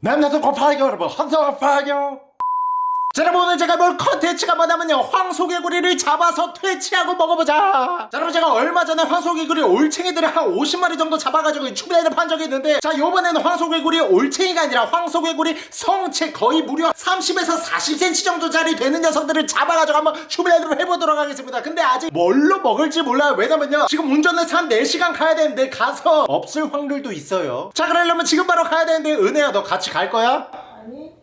남녀도 곱하기 여러분 헌터파기 자 여러분 오늘 제가 볼 컨텐츠가 뭐냐면요. 황소개구리를 잡아서 퇴치하고 먹어보자. 자 여러분 제가 얼마 전에 황소개구리 올챙이들을 한 50마리 정도 잡아가지고 추배를 판 적이 있는데 자 요번에는 황소개구리 올챙이가 아니라 황소개구리 성체 거의 무려 30에서 40cm 정도짜리 되는 녀석들을 잡아가지고 한번 추배를 해보도록 하겠습니다. 근데 아직 뭘로 먹을지 몰라요. 왜냐면요. 지금 운전해서 한 4시간 가야 되는데 가서 없을 확률도 있어요. 자 그러려면 지금 바로 가야 되는데 은혜야 너 같이 갈 거야? 아니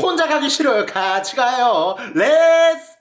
혼자 가기 싫어요. 같이 가요.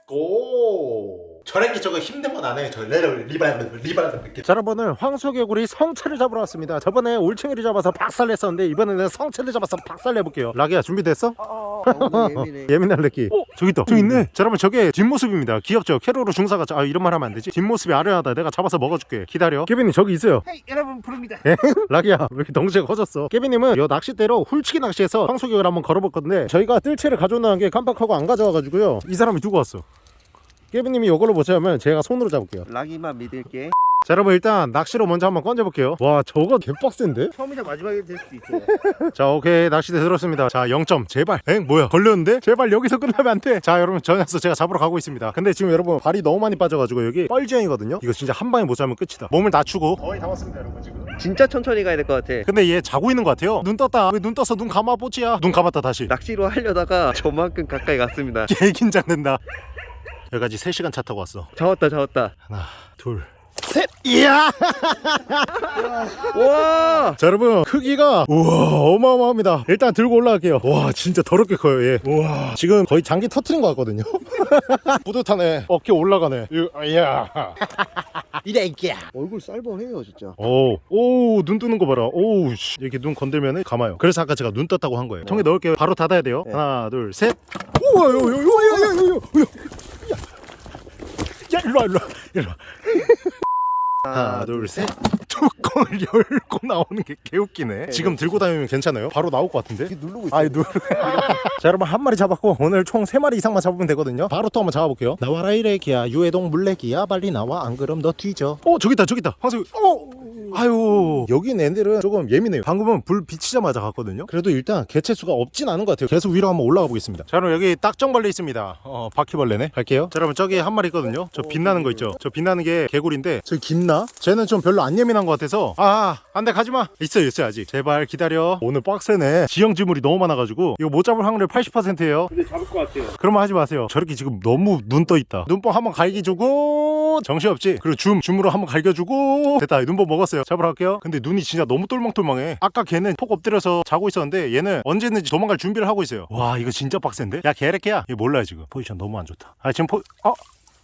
Let's go. 저랭기 저거 힘든 건 안 해요. 저 레벨 revive revive 느낌. 자, 여러분은 황소개구리 성체를 잡으러 왔습니다. 저번에 올챙이를 잡아서 박살냈었는데 이번에는 성체를 잡아서 박살내볼게요. 라기야 준비됐어? 어, 오늘 예민해 예민할 래기. 어 저기 있다. 저기 있네. 자, 여러분 저게 뒷모습입니다. 귀엽죠? 캐로로 중사가 아 이런 말 하면 안 되지. 뒷모습이 아련하다. 내가 잡아서 먹어줄게. 기다려. 케빈이 저기 있어요. Hey 여러분 부릅니다 예? 라기야 왜 이렇게 덩치가 커졌어 깨비님은 요 낚싯대로 훌치기 낚시해서 황소개굴을 한번 걸어볼 건데 저희가 뜰채를 가져온다는 게 깜빡하고 안 가져와가지고요 이 사람이 두고 왔어 깨비님이 요걸로 보자면 제가 손으로 잡을게요 락이만 믿을게 자 여러분 일단 낚시로 먼저 한번 건져볼게요. 와 저거 개빡센데? 처음이자 마지막이 될 수도 있어 자 오케이. 낚시대 들었습니다. 자 0점. 제발. 엥 뭐야? 걸렸는데? 제발 여기서 끝나면 안돼자 여러분 저 녀석 제가 잡으러 가고 있습니다. 근데 지금 여러분 발이 너무 많이 빠져가지고 여기 뻘지형이거든요? 이거 진짜 한 방에 못 잡으면 끝이다. 몸을 낮추고. 거의 다 왔습니다 여러분 지금. 진짜 천천히 가야 될 것 같아. 근데 얘 자고 있는 것 같아요? 눈 떴다. 왜눈 떴어 눈 감아 뽀찌야? 눈 감았다 다시. 낚시로 하려다가 저만큼 가까이 갔습니다. 개 긴장된다. 여기까지 3시간 차 타고 왔어. 잡았다 잡았다. 하나 둘 셋 이야! 와! 자 여러분 크기가 우와 어마어마합니다. 일단 들고 올라갈게요. 와 진짜 더럽게 커요 얘. 우와. 지금 거의 장기 터트린 것 같거든요. 뿌듯하네. 어깨 올라가네. 이야. 이래 이게 얼굴 쌀벌해요 진짜. 오오눈 뜨는 거 봐라. 오우 씨. 이렇게 눈 건들면 감아요. 그래서 아까 제가 눈 떴다고 한 거예요. 통에 넣을게요. 바로 닫아야 돼요. 네. 하나 둘셋. 우와 요요요요요요. 야 일로와 일로와 일로와 하나 둘셋. 뚜껑을 열고 나오는 게 개웃기네. 지금 들고 다니면 괜찮아요? 바로 나올 것 같은데? 이게 누르고 있어 아이 누... 자 여러분 한 마리 잡았고 오늘 총세 마리 이상만 잡으면 되거든요. 바로 또 한번 잡아볼게요. 나와라 이래기야. 유해동 물레기야. 빨리 나와. 안 그럼 너 뒤져. 어 저기 있다 저기 있다. 황소 어 아유. 여기 애들은 조금 예민해요. 방금은 불 비치자마자 갔거든요. 그래도 일단 개체수가 없진 않은 것 같아요. 계속 위로 한번 올라가 보겠습니다. 자 그럼 여기 딱정벌레 있습니다. 어 바퀴벌레네. 갈게요. 자 여러분 저기 한 마리 있거든요. 저 빛나는 거 있죠? 저 빛나는 게 개구리인데 저기 김나? 쟤는 좀 별로 안 예민한 것 같아서. 아 안돼 가지마. 있어요 있어요 아직. 제발 기다려. 오늘 빡세네. 지형 지물이 너무 많아가지고. 이거 못 잡을 확률 80%예요. 근데 잡을 것 같아요. 그러면 하지 마세요. 저렇게 지금 너무 눈 떠 있다. 눈뽕 한번 갈기 주고 정신없지? 그리고 줌 줌으로 한번 갈겨주고. 됐다 눈뽕 먹었어요. 잡으러 갈게요. 근데 눈이 진짜 너무 똘망똘망해. 아까 걔는 폭 엎드려서 자고 있었는데 얘는 언제든지 도망갈 준비를 하고 있어요. 와 이거 진짜 빡센데? 야 개래끼야 얘 몰라요 지금. 포지션 너무 안 좋다. 아 지금 포 어?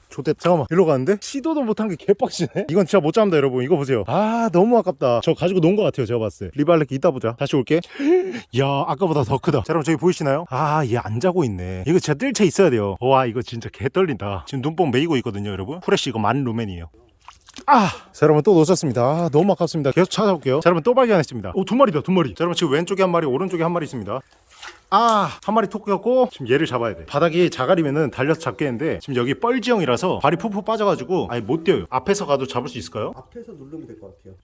좆됐 잠깐만. 일로 가는데? 시도도 못한 게 개빡치네? 이건 진짜 못 잡는다 여러분. 이거 보세요. 아 너무 아깝다. 저 가지고 논 것 같아요 제가 봤을 때. 리발레키 이따 보자. 다시 올게. 야 아까보다 더 크다. 자 여러분 저기 보이시나요? 아 얘 안 자고 있네. 이거 진짜 뜰채 있어야 돼요. 와 이거 진짜 개 떨린다. 지금 눈뽕 메이고 있거든요 여러분. 프레쉬 이거 만 루멘이에요. 아! 자 여러분 또 놓쳤습니다. 아, 너무 아깝습니다. 계속 찾아볼게요. 자 여러분 또 발견했습니다. 오 두 마리다 두 마리. 자 여러분 지금 왼쪽에 한 마리 오른쪽에 한 마리 있습니다 아, 한 마리 톡 꼈고 지금 얘를 잡아야 돼. 바닥이 자갈이면은 달려서 잡겠는데 지금 여기 뻘지형이라서 발이 푹푹 빠져가지고 아예 못 뛰어요. 앞에서 가도 잡을 수 있을까요? 앞에서 누르면 될 것 같아요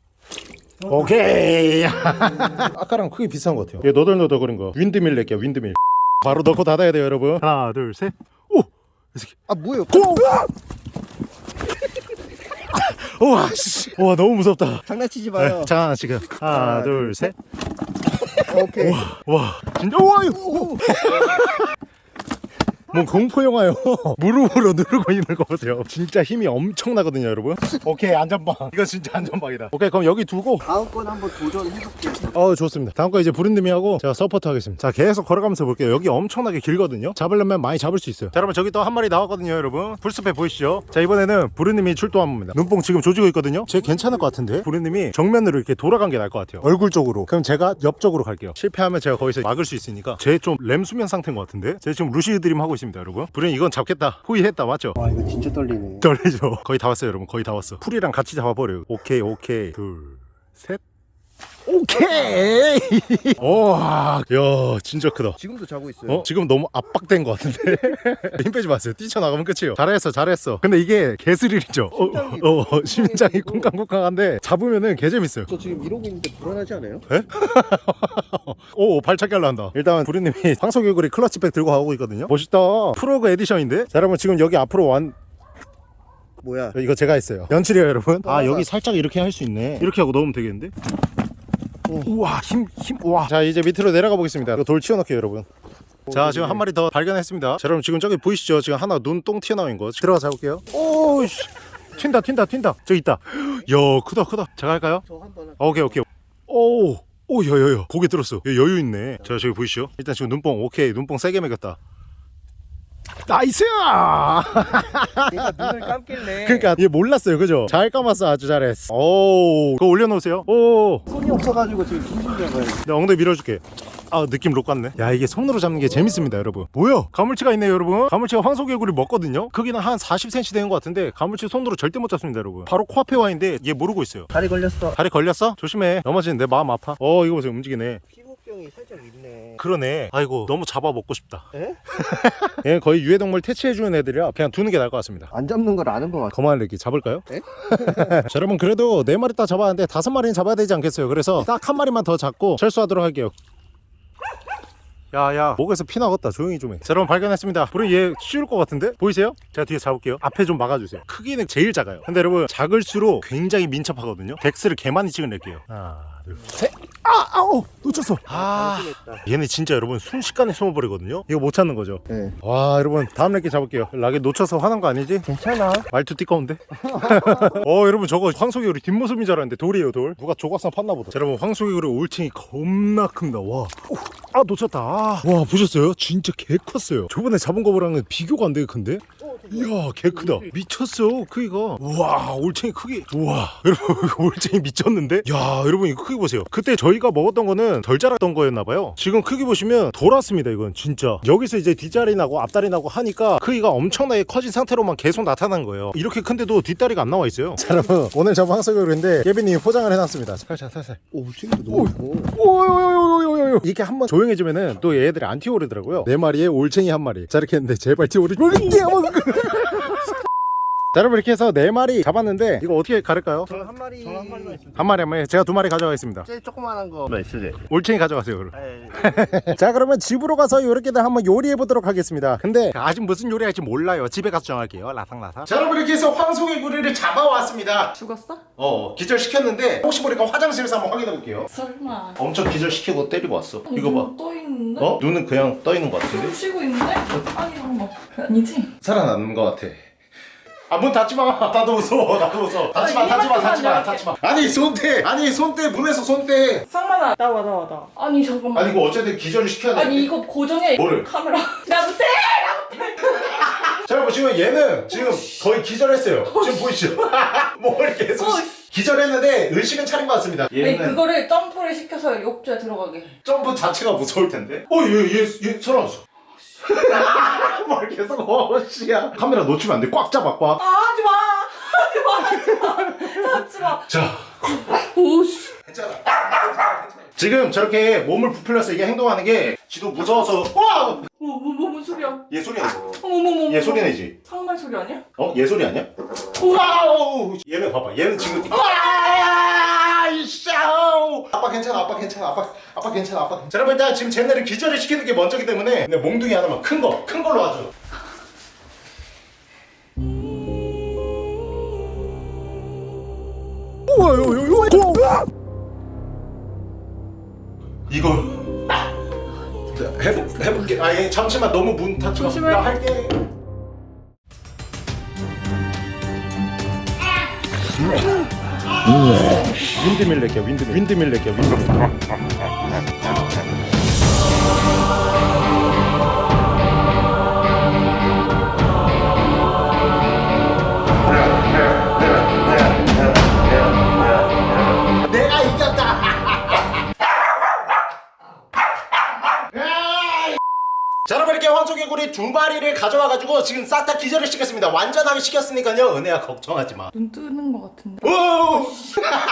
오케이. 아까랑 크게 비슷한 것 같아요. 얘 너덜너덜거린 거. 윈드밀 낼게요. 윈드밀. 바로 넣고 닫아야 돼요, 여러분. 하나, 둘, 셋. 오, 이 새끼. 아 뭐예요 고! 우와, 씨. 와 너무 무섭다. 장난치지 마요. 네, 잠깐 지금. 하나, 둘, 셋. 오케이. 와 진짜 우와 뭐 공포 영화요. 무릎으로 누르고 있는 거 보세요. 진짜 힘이 엄청나거든요 여러분. 오케이 안전빵 이거 진짜 안전빵이다. 오케이 그럼 여기 두고. 다음 건 한번 도전해볼게요. 어 좋습니다. 다음 거 이제 부르님이 하고 제가 서포트 하겠습니다. 자 계속 걸어가면서 볼게요. 여기 엄청나게 길거든요. 잡으려면 많이 잡을 수 있어요. 자 여러분 저기 또 한 마리 나왔거든요 여러분. 풀숲에 보이시죠? 자 이번에는 부르님이 출동합니다. 눈뽕 지금 조지고 있거든요. 쟤 괜찮을 것 같은데? 부르님이 정면으로 이렇게 돌아간 게 나을 것 같아요. 얼굴 쪽으로. 그럼 제가 옆쪽으로 갈게요. 실패하면 제가 거기서 막을 수 있으니까. 쟤 좀 렘수면 상태인 것 같은데? 쟤 지금 lucid dream 하고 있습니다 여러분. 부르님 이건 잡겠다. 포위했다 맞죠? 와 이거 진짜 떨리네. 떨리죠. 거의 다 왔어요 여러분. 거의 다 왔어. 풀이랑 같이 잡아버려요. 오케이 오케이. 둘셋 오케이. 와, 야 진짜 크다. 지금도 자고 있어요. 어? 지금 너무 압박된 것 같은데? 힘 빼지 마세요. 뛰쳐나가면 끝이에요. 잘했어 잘했어. 근데 이게 개스릴이죠. 어, 어, 어, 심장이 쿵쾅쿵쾅한데 잡으면은 개재밌어요. 저 지금 이러고 있는데 불안하지 않아요? 오 발차기 하려 한다. 일단 부르님이 황소개구리 클러치백 들고 가고 있거든요. 멋있다. 프로그 에디션인데? 자 여러분 지금 여기 앞으로 완 뭐야? 이거 제가 했어요. 연출이에요 여러분? 아 와. 여기 살짝 이렇게 할 수 있네. 이렇게 하고 넣으면 되겠는데 우와 힘 힘 우와. 자 이제 밑으로 내려가 보겠습니다. 이거 돌 치워놓게요 여러분. 자 지금 한 마리 더 발견했습니다. 자 여러분 지금 저기 보이시죠? 지금 하나 눈똥 튀어나온 거. 들어가서 해볼게요. 오씨. 튄다 튄다 튄다. 저기 있다. 야 크다 크다. 제가 할까요? 저 한번 아, 오케이 오케이. 오. 오 여여여 고개 들었어. 여, 여유 있네. 자 저기 보이시죠? 일단 지금 눈뽕 오케이. 눈뽕 세게 매겼다 Nice! 그러니까 눈을 감길래. 그러니까 얘 몰랐어요 그죠? 잘 감았어 아주 잘했어. 오 그거 올려놓으세요. 오. 손이 없어가지고 지금 중심 잡아요. 내가 엉덩이 밀어줄게. 아 느낌 록 같네. 야 이게 손으로 잡는 게 재밌습니다 여러분. 뭐야? 가물치가 있네요 여러분. 가물치가 황소개구리 먹거든요? 크기는 한 40cm 되는 것 같은데 가물치 손으로 절대 못 잡습니다 여러분. 바로 코앞에 와 있는데 얘 모르고 있어요. 다리 걸렸어. 다리 걸렸어? 조심해. 넘어지는 내 마음 아파. 어 이거 보세요. 움직이네. 피부 병이 살짝 있네. 그러네. 아이고 너무 잡아 먹고 싶다. 에? 얘는 거의 유해동물 퇴치해주는 애들이라 그냥 두는 게 나을 것 같습니다. 안 잡는 걸 아는 것 같아. 거만을 내기 잡을까요? 에? 자 여러분 그래도 네 마리 딱 잡았는데 다섯 마리는 잡아야 되지 않겠어요? 그래서 딱 한 마리만 더 잡고 철수하도록 할게요. 야야 목에서 피 나갔다. 조용히 좀해. 자 여러분 발견했습니다. 우리 얘 쉬울 것 같은데? 보이세요? 제가 뒤에 잡을게요. 앞에 좀 막아주세요. 크기는 제일 작아요. 근데 여러분 작을수록 굉장히 민첩하거든요. dex를 개 많이 찍어낼게요. 하나 둘셋 아 아우 놓쳤어 아 방심했다. 얘네 진짜 여러분 순식간에 숨어버리거든요 이거 못 찾는 거죠 네. 와 여러분 다음 렉기 잡을게요 락에 놓쳐서 화난 거 아니지? 괜찮아. 말투 띠꺼운데? 어 여러분 저거 황소개구리 뒷모습인 줄 알았는데 돌이에요 돌 누가 조각상 팠나 보다 자, 여러분 황소개구리 올챙이 겁나 큽니다 와. 오, 아 놓쳤다 아. 와 보셨어요? 진짜 개 컸어요 저번에 잡은 거랑은 비교가 안 되게 큰데? 이야 개 크다 미쳤어 크기가 우와 올챙이 크기 우와 여러분 올챙이 미쳤는데? 야 여러분 이거 크기 보세요 그때 저희 가 먹었던 거는 덜 자랐던 거였나 봐요. 지금 크기 보시면 돌았습니다 이건 진짜. 여기서 이제 뒷다리 나고 앞다리 나고 하니까 크기가 엄청나게 커진 상태로만 계속 나타난 거예요. 이렇게 큰데도 뒷다리가 안 나와 있어요. 자 여러분 오늘 잡은 황소개구리인데 예빈님이 포장을 해놨습니다. 살살 살살. 오, 챙도 너무. 오요요요요요요 이렇게 한번 조용해지면은 또 얘들이 안 튀어오르더라고요. 네 마리에 올챙이 한 마리. 자 이렇게 했는데 제발 튀어오르지 자 여러분 이렇게 해서 네 마리 잡았는데 이거 어떻게 가를까요? 저 한 마리. 저 한 마리만 있습니다. 한 마리 한 마리 제가 두 마리 가져가겠습니다 제일 조그만한 거. 네, 쓰세요. 올챙이 가져가세요 그럼 네. 자 그러면 집으로 가서 이렇게들 한번 요리해 보도록 하겠습니다 근데 아직 무슨 요리 할지 몰라요 집에 가서 정할게요 라상라상 자 여러분 이렇게 해서 황소개구리를 잡아왔습니다 죽었어? 어 기절시켰는데 혹시 모르니까 화장실에서 한번 확인해 볼게요 설마. 엄청 기절시키고 때리고 왔어 아니, 눈떠 있는데? 어? 눈은 그냥 떠 있는 것 같은데? 숨 쉬고 있는데? 아니 잠깐만. 아니지? 살아남는 것 같아. 아문 닫지 마. 나도 무서워. 나도 무서워. 닫지 마. 아니, 닫지 마. 닫지 마. 닫지 마. 아니 손대. 아니 손대. 문에서 손대. 상만아 나와 나와 나와. 아니 잠깐만. 아니 이거 어쨌든 기절을 시켜야 돼. 아니 이거 고정해. 뭐를? 카메라. 나 못해. 자 여러분 지금 얘는 지금 거의 기절했어요. 지금 보이시죠? 뭘 계속 어, 기절했는데 의식은 차린 것 같습니다. 아니 얘는 그거를 점프를 시켜서 욕조에 들어가게. 점프 자체가 무서울 텐데. 어얘얘얘 살아났어. 뭘 계속 어씨야. 카메라 놓치면 안 돼. 꽉 잡아 꽉. 아 하지 마. 하지 마. 하지 마. 하지 마. 자 오씨. 괜찮아. 지금 저렇게 몸을 부풀려서 이게 행동하는 게 지도 무서워서 와! 뭐뭐 뭔 소리야? 얘 소리 내지. 어머머머. 얘 소리 내지. 상만 소리 아니야? 어? 얘 소리 아니야? Wow! 얘는 봐봐. 얘는 지금 와! 이 샤오! 아빠 괜찮아. 아빠 괜찮아. 아빠 아빠 괜찮아. 아빠. 괜찮아. 자, 여러분 일단 지금 쟤네를 기절을 시키는 게 먼저기 때문에 근데 몽둥이 하나만 큰 거, 큰 걸로 하죠. 이걸 해볼 해볼게. 아, 얘 잠시만 너무 문 닫지 마. 조심해. 나 할게. 윈드밀 낼게요 윈드밀. 윈드밀 낼게요 윈드밀 마리를 가져와가지고 지금 싹 다 기절을 시켰습니다. 완전하게 시켰으니까요. 은혜야 걱정하지 마. 눈 뜨는 것 같은데. 오!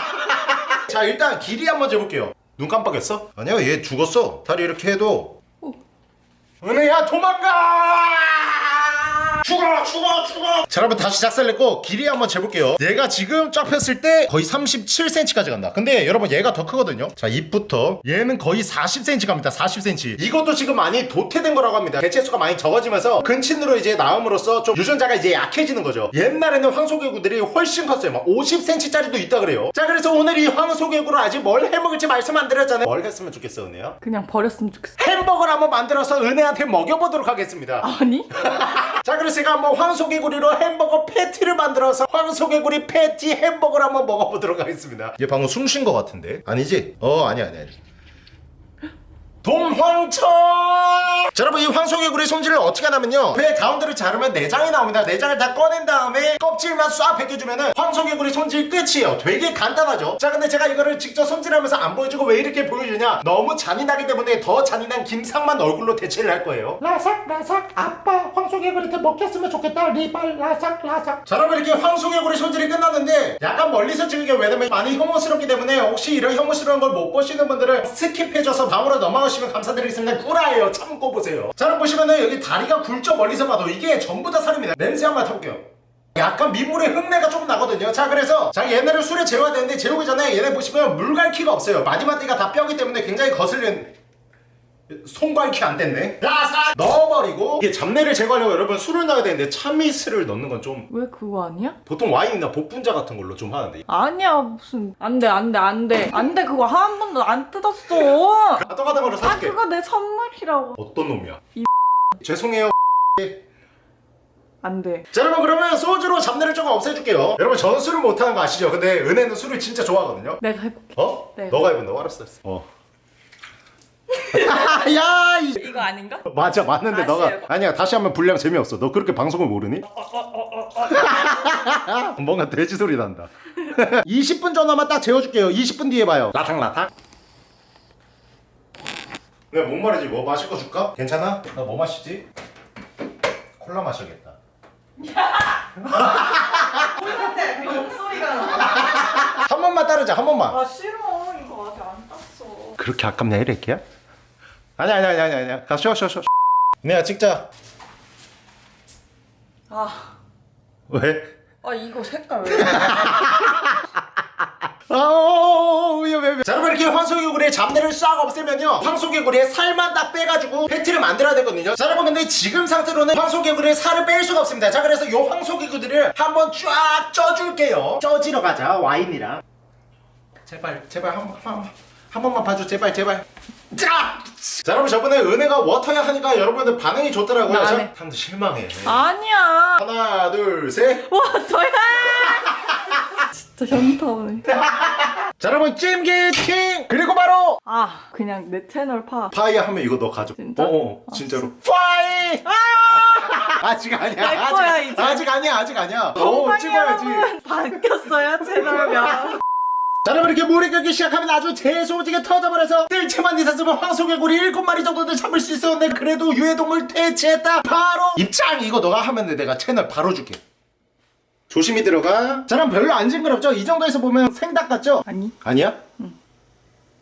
자 일단 길이 한번 재볼게요. 눈 깜빡였어? 아니야 얘 죽었어. 다리 이렇게 해도. 은혜야 도망가 죽어 죽어 죽어. 자 여러분 다시 작살냈고 길이 한번 재볼게요. 얘가 지금 쫙 폈을 때 거의 37cm까지 간다. 근데 여러분 얘가 더 크거든요. 자 입부터. 얘는 거의 40cm 갑니다. 40cm 이것도 지금 많이 도태된 거라고 합니다. 개체수가 많이 적어지면서 근친으로 이제 나옴으로써 좀 유전자가 이제 약해지는 거죠. 옛날에는 황소개구들이 훨씬 컸어요. 막 50cm짜리도 있다 그래요. 자 그래서 오늘 이 황소개구를 아직 뭘 해먹을지 말씀 안 드렸잖아요. 뭘 했으면 좋겠어 은혜야? 그냥 버렸으면 좋겠어. 햄버거를 한번 만들어서 은혜한테 먹여보도록 하겠습니다. 아니? 자 그래서 제가 한번 황소개구리로 햄버거 패티를 만들어서 황소개구리 패티 햄버거를 한번 먹어보도록 하겠습니다. 얘 방금 숨쉰거 같은데. 아니지? 어 아니야 아니야 동황천 자 여러분 이 황소개구리 손질을 어떻게 하냐면요. 배 가운데를 자르면 내장이 나옵니다. 내장을 다 꺼낸 다음에 껍질만 싹 벗겨주면 황소개구리 손질 끝이에요. 되게 간단하죠? 자 근데 제가 이거를 직접 손질하면서 안 보여주고 왜 이렇게 보여주냐? 너무 잔인하기 때문에 더 잔인한 김상만 얼굴로 대체를 할 거예요. 라삭 라삭 아빠 황소개구리한테 먹혔으면 좋겠다. 리발 라삭 라삭. 자 여러분 이렇게 황소개구리 손질이 끝났는데 약간 멀리서 찍을게 왜냐면 많이 혐오스럽기 때문에 혹시 이런 혐오스러운 걸 못 보시는 분들은 skip해줘서 다음으로 넘어가시면 감사드리겠습니다. 구라예요. 참고 보세요. 자 여러분 보시면은 여기 다리가 굵죠. 멀리서 봐도 이게 전부 다 살입니다. 냄새 한번 맡아볼게요. 약간 민물의 흙내가 조금 나거든요. 자 그래서 자 얘네를 술에 재워야 되는데 재우기 전에 얘네 보시면 물갈퀴가 없어요. 마디마디가 다 뼈기 때문에 굉장히 거슬리는 손갈퀴 안 됐네 라사 넣어버리고 이게 잡내를 제거하려고 여러분 술을 넣어야 되는데 참이슬을 넣는 건 좀 왜 그거 아니야? 보통 와인이나 복분자 같은 걸로 좀 하는데 아니야 무슨 안돼 안돼 안돼 안돼 그거 한 번도 안 뜯었어. 아, 똑같은 걸로 아 사줄게 그거 내 선물이라고. 어떤 놈이야 이 죄송해요 안돼. 자 여러분 그러면 소주로 잡내를 조금 없애줄게요 여러분 저는 술을 못하는 거 아시죠? 근데 은혜는 술을 진짜 좋아하거든요 내가 해볼게. 어? 네. 너가 해본다고 알았어 알았어 어. 야 이... 이거 아닌가? 맞아 맞는데 다시 너가 해봐. 아니야 다시 하면 분량 재미없어 너 그렇게 방송을 모르니? 뭔가 돼지 소리 난다 20분 전화만 딱 재워줄게요 20분 뒤에 봐요 라탕라탕 내가 뭔 말이지 뭐 마실 거 줄까? 괜찮아? 나 뭐 마시지? 콜라 마셔야겠다 목소리가 나. 한 번만 따르자 한 번만 아 싫어 이거 아직 안 땄어. 그렇게 아깝냐 이렇게야? 아니야 아니야 아니야 아니야. 가 쉬어 쉬어 쉬어. 내가 찍자. 아, 왜? 아 이거 색깔 왜? 아우 위험해 자 여러분 이렇게 황소개구리의 잡내를 싹 없애면요. 황소개구리의 살만 딱 빼가지고 패티를 만들어야 되거든요. 자 여러분 근데 지금 상태로는 황소개구리의 살을 뺄 수가 없습니다. 자 그래서 요 황소개구리를 한번 쫙 쪄줄게요. 쪄지러 가자 와인이랑. 제발 제발 한, 한, 한 번만 봐줘. 제발 제발 자! 자 여러분 저번에 은혜가 워터야 하니까 여러분들 반응이 좋더라고요 나 자, 안 해. 사람들 실망해 아니야. 하나 둘셋 와 저야. 진짜 현타 오네. 자 여러분 찜기팅 그리고 바로 아 그냥 내 채널 파. 파이 하면 이거 너 가져. 진짜? 어, 어 진짜로. 파이. 아직 아니야. 갈 아직, 이제. 아직 아니야. 아직 아니야. 어, 찍어야지. 바뀌었어요 채널명. 자, 여러분 이렇게 물이 끓기 시작하면 아주 재소지게 터져버려서 뜰채만 있었으면 황소개구리 7마리 정도는 잡을 수 있었는데 그래도 유해동물 퇴치했다. 바로 입장 이거 너가 하면 돼. 내가 채널 바로 줄게. 조심히 들어가. 자, 그럼 별로 안 징그럽죠? 이 정도에서 보면 생닭 같죠? 아니. 아니야?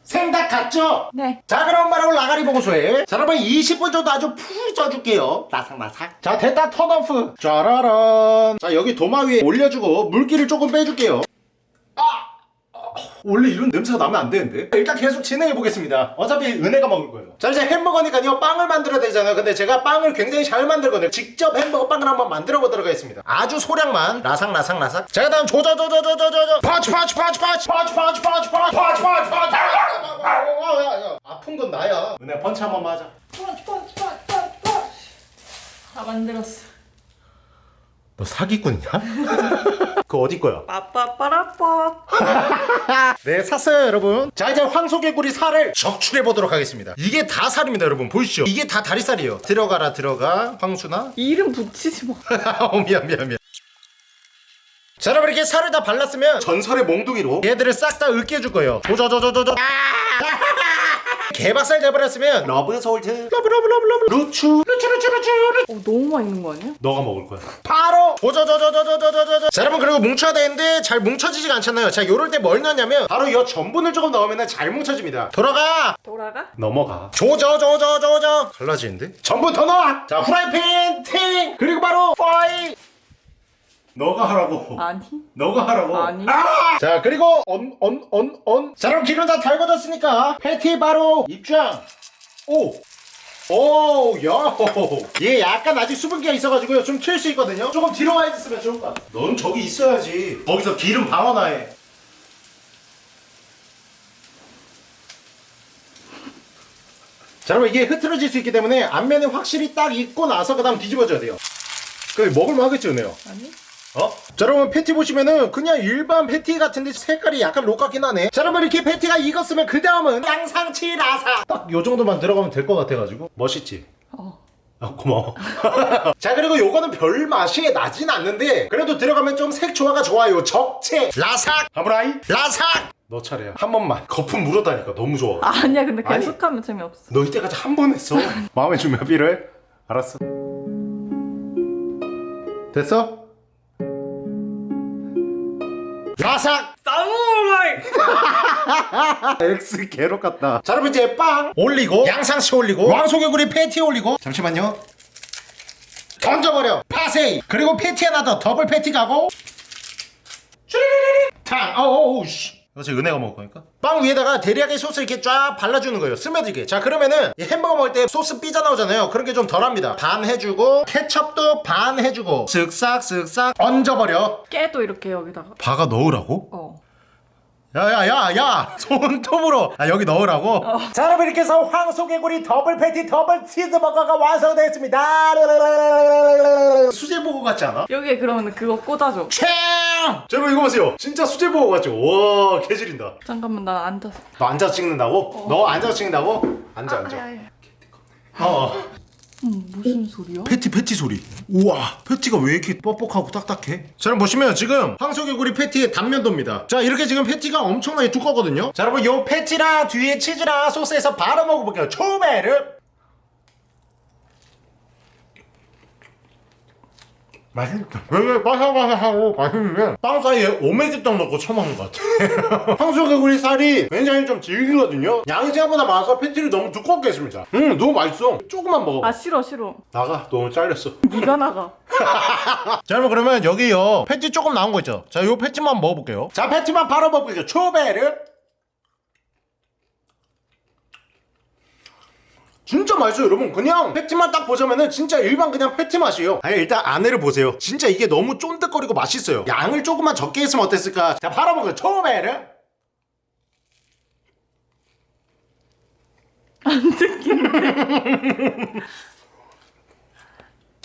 생닭 같죠? 네. 자 그럼 바로 라가리 봉수에 자 여러분 20분 정도 아주 푹 쪄줄게요 라삭라삭 자 됐다 turn off 짜라란 자 여기 도마 위에 올려주고 물기를 조금 빼줄게요 아 어, 원래 이런 냄새가 나면 안 되는데. 일단 계속 진행해 보겠습니다. 어차피 은혜가 먹을 거예요. 자 이제 햄버거니까요 빵을 만들어야 되잖아요. 근데 제가 빵을 굉장히 잘 만들거든요. 직접 햄버거 빵을 한번 만들어 보도록 하겠습니다. 아주 소량만. 라삭라삭라삭. 자 그다음 조져조져조져조져 파치 파치 파치 파치 파치 파치 파치 파치 파치 파치 파치 아픈 건 나야. 은혜 펀치 한 번만 하자 펀치 펀치 펀치 펀치. 다 만들었어. 너 사기꾼이냐? 그거 어디 거야? 빠빠빠라빠. 네 샀어요 여러분. 자 이제 황소개구리 살을 적출해 보도록 하겠습니다. 이게 다 살입니다 여러분. 보이시죠? 이게 다 다리살이에요. 들어가라 들어가. 황수나? 이름 붙이지 마. 어 미안 미안 미안. 자 여러분 이렇게 살을 다 발랐으면 전설의 몽둥이로 얘들을 싹 다 으깨줄 거예요. 조져조져조져 개박살 내버렸으면 love salt. love love love love. 루추. 루추 루추 루추 루추. 어, 너무 맛있는 거 아니야? 너가 먹을 거야. 바로 조조조조조조조조조. 자 여러분 그리고 뭉쳐야 되는데 잘 뭉쳐지지가 않잖아요. 자 요럴 때 뭘 넣냐면 바로 이 전분을 조금 넣으면 잘 뭉쳐집니다. 돌아가. 돌아가? 넘어가. 조져조져조져. 갈라지는데? 전분 더 넣어! 자 후라이팬 팅! 그리고 바로 파이 너가 하라고 아니. 너가 하라고 아니. 아! 자 그리고 언 언 언언 자 그럼 기름 다 달궈졌으니까 패티 바로 입장 오 오, 야, 얘 약간 아직 수분기가 있어가지고요. 좀 튈 수 있거든요. 조금 뒤로 와 있으면 좋을 것 같아. 넌 저기 있어야지. 거기서 기름 방어나 해. 자, 여러분 이게 흐트러질 수 있기 때문에 앞면에 확실히 딱 익고 나서 그 다음 뒤집어줘야 돼요. 그 먹을만 하겠지, 은혜요? 아니? 어? 자 여러분 패티 보시면은 그냥 일반 패티 같은데 색깔이 약간 록같긴 하네 자 여러분 이렇게 패티가 익었으면 그 다음은 양상치 라사 딱 요 정도만 들어가면 될 것 같아가지고 멋있지? 어. 아 고마워 자 그리고 요거는 별 맛이 나진 않는데 그래도 들어가면 좀 색 조화가 좋아요 적채 라삭 하브라이 라삭 너 차례야 한 번만 거품 물었다니까 너무 좋아 아니야, 근데 아니. 계속하면 재미없어. 너 이때까지 한 번 했어 마음의 준비가 필요해? 알았어 됐어? 라삭! 사무라이! X 개록 같다. 자, 여러분 이제 빵! 올리고 양상치 올리고 왕소개구리 패티 올리고. 잠시만요. 던져버려. 파세이. 그리고 패티 하나 더 더블 패티 가고. 탕. 어우 씨 제 은혜가 먹을 거니까 빵 위에다가 데리야끼 소스 이렇게 쫙 발라주는 거예요 스며들게 자 그러면은 이 햄버거 먹을 때 소스 삐져 나오잖아요 그런 게 좀 덜합니다 반 해주고 케첩도 반 해주고 쓱싹 쓱싹 얹어버려 깨도 이렇게 여기다가. 박아 넣으라고? 어. 야야야야 손톱으로 아 여기 넣으라고 자 여러분 이렇게 해서 황소개구리 더블 패티 더블 치즈버거가 완성되었습니다 수제버거 같지 않아? 여기에 그러면 그거 꽂아줘. 참! 자 여러분 이거 보세요 진짜 수제버거 같죠? 와 개질인다 잠깐만, 나 앉아서. 너 앉아서 찍는다고? 너 앉아서 찍는다고? 앉아 앉아 아, 야, 야. 어 음, 무슨 소리야? 패티 패티 소리 우와 패티가 왜 이렇게 뻑뻑하고 딱딱해? 자 여러분 보시면 지금 황소개구리 패티의 단면도입니다 자 이렇게 지금 패티가 엄청나게 두껍거든요 자 여러분 요 패티랑 뒤에 치즈랑 소스에서 바로 먹어볼게요 초베르 맛있다 되게 바삭바삭하고 맛있는데 빵 사이에 오메기떡 넣고 처먹는 것 같아 황소개구리 살이 굉장히 좀 질기거든요. 양이 생각보다 많아서 패티를 너무 두껍게 했습니다. 음 너무 맛있어. 조금만 먹어 아, 싫어, 싫어. 나가. 너무 잘렸어. 네가 나가. 자 여러분 그러면 여기요. 패티 조금 나온 거 있죠? 자 요 패티만 먹어볼게요. 자 패티만 바로 먹어볼게요. 초베르 진짜 맛있어요 여러분. 그냥 패티만 딱 보자면은 진짜 일반 그냥 패티 맛이에요. 아니 일단 안에를 보세요. 진짜 이게 너무 쫀득거리고 맛있어요. 양을 조금만 적게 했으면 어땠을까? 자 바로 먹어요 초베르 안 듣기네.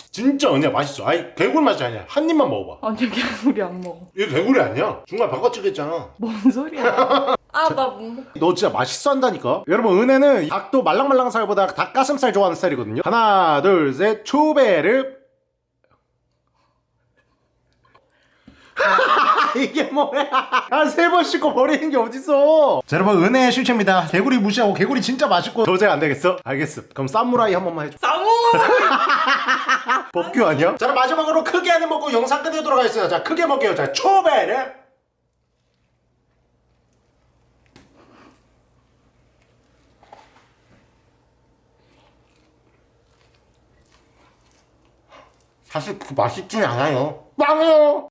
진짜 그냥 맛있어. 아니 개굴 맛이 아니야. 한 입만 먹어봐. 아니, 개구리 안 먹어. 이게 개굴이 아니야? 중간 바꿔치겠잖아. 뭔 소리야? 아, 나 못 먹. 너 진짜 맛있어 한다니까? 여러분 은혜는 닭도 말랑말랑한 살보다 닭가슴살 좋아하는 스타일이거든요. 하나 둘 셋 초베르. 이게 뭐야? 한세 번 씻고 버리는 게 어딨어? 자 여러분 은혜의 실체입니다. 개구리 무시하고 개구리 진짜 맛있고. 도저히 안 되겠어? 알겠어. 그럼 사무라이 한 번만 해줘. 사무! 법규 아니야? 자 그럼 마지막으로 크게 하는 먹고 영상 끝내도록 하겠습니다. 자 크게 먹게요. 자 초베르 사실 그 맛있진 않아요. 빵이요